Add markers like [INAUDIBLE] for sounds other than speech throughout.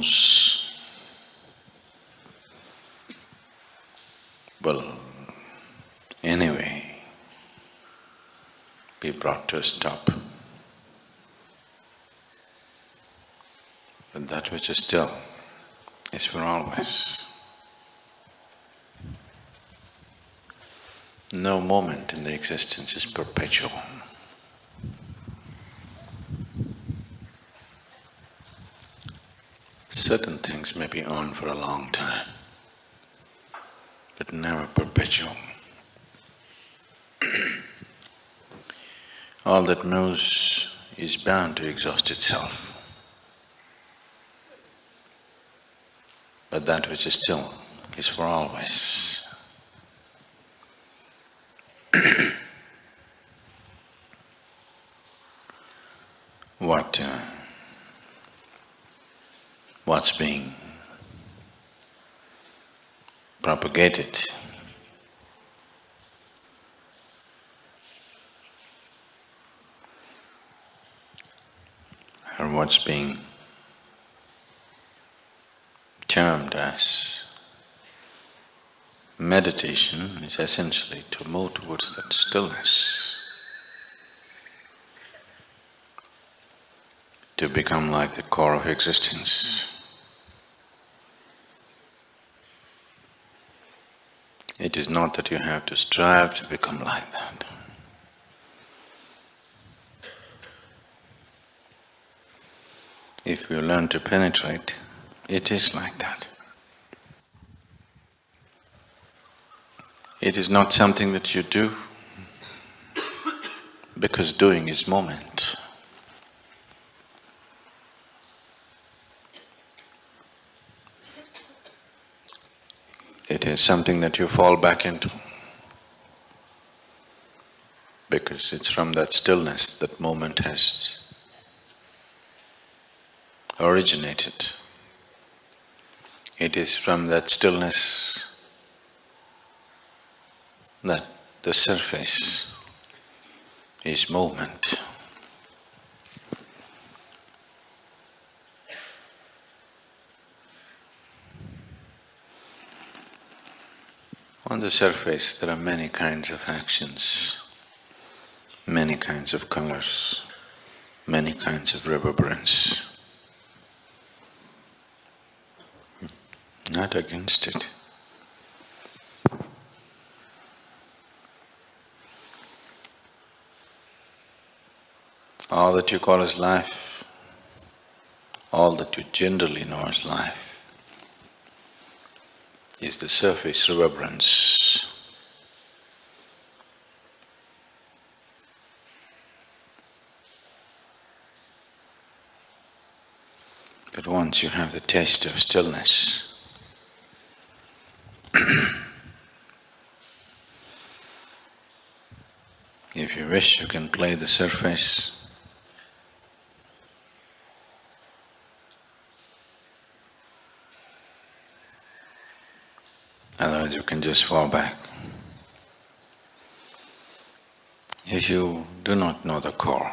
knows will anyway be brought to a stop. But that which is still is for always. No moment in the existence is perpetual. Certain things may be on for a long time, but never perpetual. [CLEARS THROAT] All that moves is bound to exhaust itself. But that which is still is for always. [CLEARS THROAT] what uh, what's being propagated or what's being termed as meditation is essentially to move towards that stillness, to become like the core of existence. It is not that you have to strive to become like that. If you learn to penetrate, it is like that. It is not something that you do because doing is moment. It is something that you fall back into because it's from that stillness that moment has originated. It is from that stillness that the surface is movement. On the surface, there are many kinds of actions, many kinds of colors, many kinds of reverberance. Not against it. All that you call as life, all that you generally know as life, is the surface reverberance. But once you have the taste of stillness, [CLEARS THROAT] if you wish, you can play the surface Otherwise you can just fall back. If you do not know the core,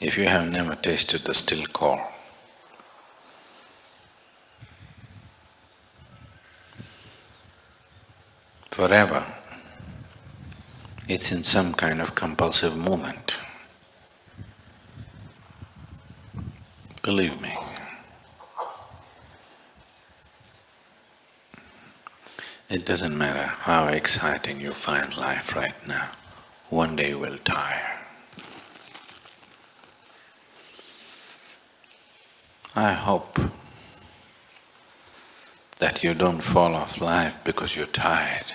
if you have never tasted the still core, forever it's in some kind of compulsive movement. Believe me. It doesn't matter how exciting you find life right now, one day you will tire. I hope that you don't fall off life because you're tired.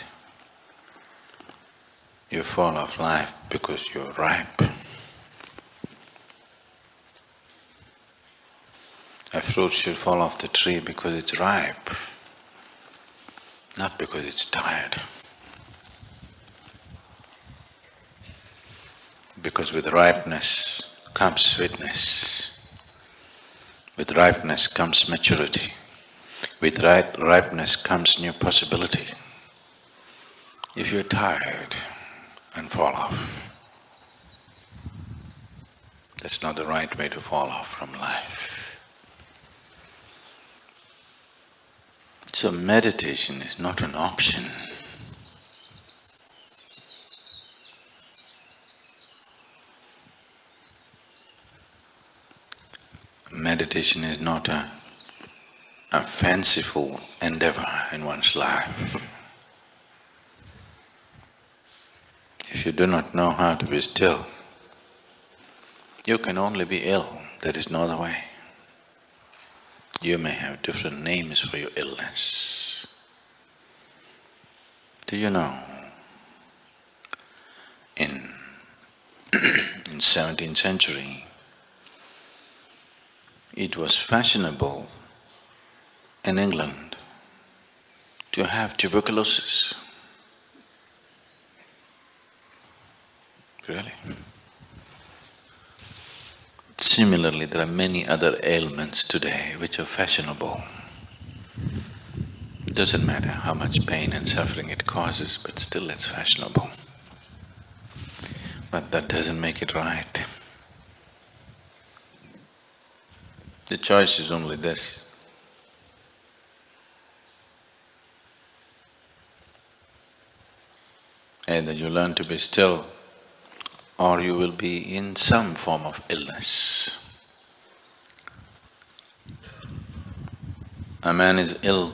You fall off life because you're ripe. A fruit should fall off the tree because it's ripe not because it's tired. Because with ripeness comes sweetness, with ripeness comes maturity, with ripe ripeness comes new possibility. If you're tired and fall off, that's not the right way to fall off from life. So meditation is not an option. Meditation is not a, a fanciful endeavor in one's life. [LAUGHS] If you do not know how to be still, you can only be ill, there is no other way. You may have different names for your illness. Do you know, in [CLEARS THROAT] in seventeenth century, it was fashionable in England to have tuberculosis. Really? Similarly, there are many other ailments today which are fashionable. Doesn't matter how much pain and suffering it causes, but still it's fashionable. But that doesn't make it right. The choice is only this. Either you learn to be still or you will be in some form of illness. A man is ill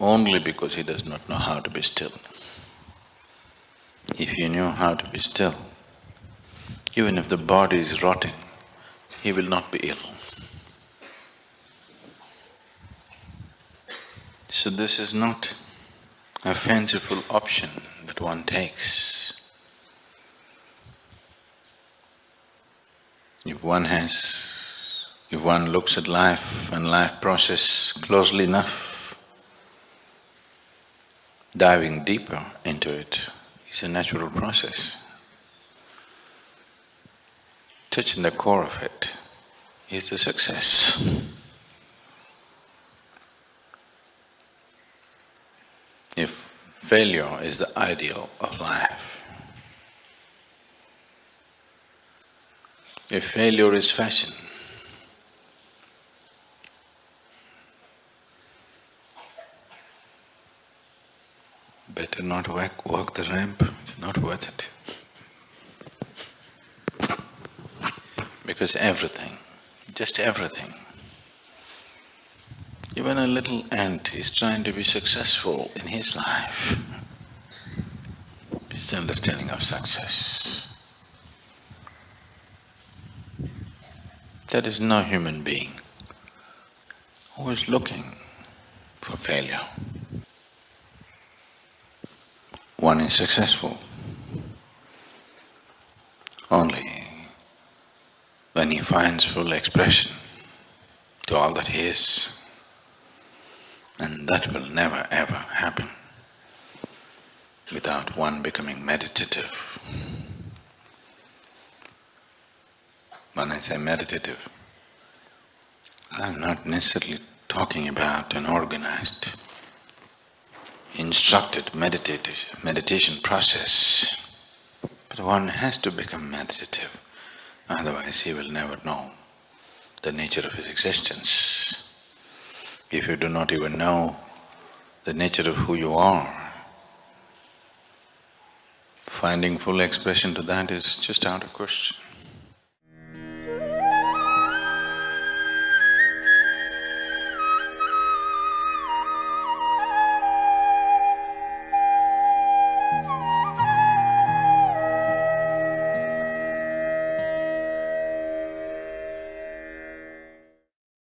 only because he does not know how to be still. If he knew how to be still, even if the body is rotting, he will not be ill. So this is not a fanciful option that one takes. If one has… if one looks at life and life process closely enough, diving deeper into it is a natural process. Touching the core of it is the success. If failure is the ideal of life, If failure is fashion, better not walk, walk the ramp, it's not worth it. Because everything, just everything, even a little ant is trying to be successful in his life. His understanding of success. There is no human being who is looking for failure. One is successful only when he finds full expression to all that he is. And that will never ever happen without one becoming meditative. When I say meditative, I'm not necessarily talking about an organized, instructed meditative meditation process, but one has to become meditative, otherwise he will never know the nature of his existence. If you do not even know the nature of who you are, finding full expression to that is just out of question.